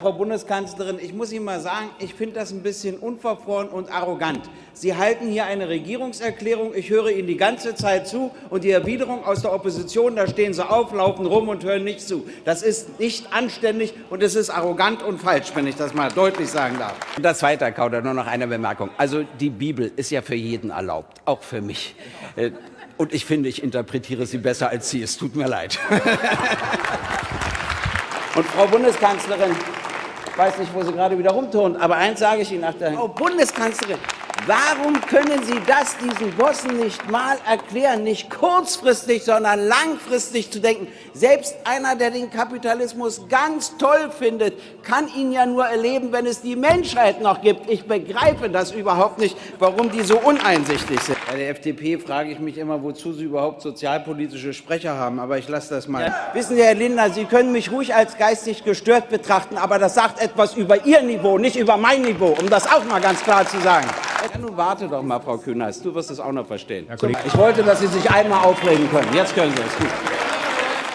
Frau Bundeskanzlerin, ich muss Ihnen mal sagen, ich finde das ein bisschen unverfroren und arrogant. Sie halten hier eine Regierungserklärung, ich höre Ihnen die ganze Zeit zu, und die Erwiderung aus der Opposition, da stehen Sie auf, laufen rum und hören nicht zu. Das ist nicht anständig und es ist arrogant und falsch, wenn ich das mal deutlich sagen darf. Und das Zweite, Herr Kauder, nur noch eine Bemerkung. Also die Bibel ist ja für jeden erlaubt, auch für mich. Äh, und ich finde, ich interpretiere sie besser als Sie. Es tut mir leid. Und Frau Bundeskanzlerin, weiß nicht, wo Sie gerade wieder rumturnen, aber eins sage ich Ihnen nach der Frau Bundeskanzlerin, Warum können Sie das diesen Bossen nicht mal erklären, nicht kurzfristig, sondern langfristig zu denken? Selbst einer, der den Kapitalismus ganz toll findet, kann ihn ja nur erleben, wenn es die Menschheit noch gibt. Ich begreife das überhaupt nicht, warum die so uneinsichtig sind. Bei der FDP frage ich mich immer, wozu Sie überhaupt sozialpolitische Sprecher haben, aber ich lasse das mal. Ja. Wissen Sie, Herr Lindner, Sie können mich ruhig als geistig gestört betrachten, aber das sagt etwas über Ihr Niveau, nicht über mein Niveau, um das auch mal ganz klar zu sagen. Ja, nun warte doch mal, Frau Kühners. Du wirst es auch noch verstehen. Ich wollte, dass Sie sich einmal aufregen können. Jetzt können Sie es. Gut.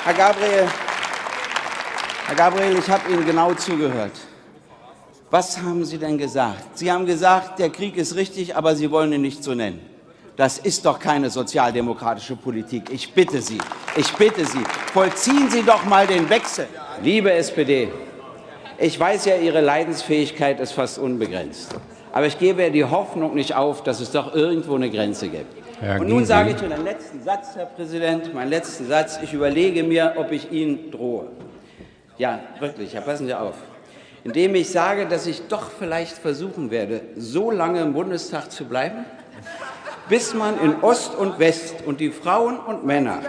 Herr Gabriel, Herr Gabriel, ich habe Ihnen genau zugehört. Was haben Sie denn gesagt? Sie haben gesagt, der Krieg ist richtig, aber Sie wollen ihn nicht so nennen. Das ist doch keine sozialdemokratische Politik. Ich bitte Sie, ich bitte Sie, vollziehen Sie doch mal den Wechsel. Liebe SPD, ich weiß ja, Ihre Leidensfähigkeit ist fast unbegrenzt. Aber ich gebe die Hoffnung nicht auf, dass es doch irgendwo eine Grenze gibt. Herr Und nun sage ich zu einem letzten Satz, Herr Präsident, meinen letzten Satz. Ich überlege mir, ob ich Ihnen drohe. Ja, wirklich, ja, passen Sie auf. Indem ich sage, dass ich doch vielleicht versuchen werde, so lange im Bundestag zu bleiben, bis man in Ost und West und die Frauen und Männer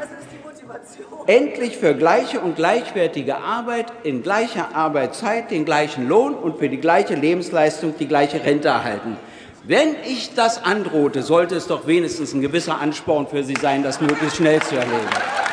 endlich für gleiche und gleichwertige Arbeit in gleicher Arbeitszeit den gleichen Lohn und für die gleiche Lebensleistung die gleiche Rente erhalten. Wenn ich das androhte, sollte es doch wenigstens ein gewisser Ansporn für Sie sein, das möglichst schnell zu erledigen.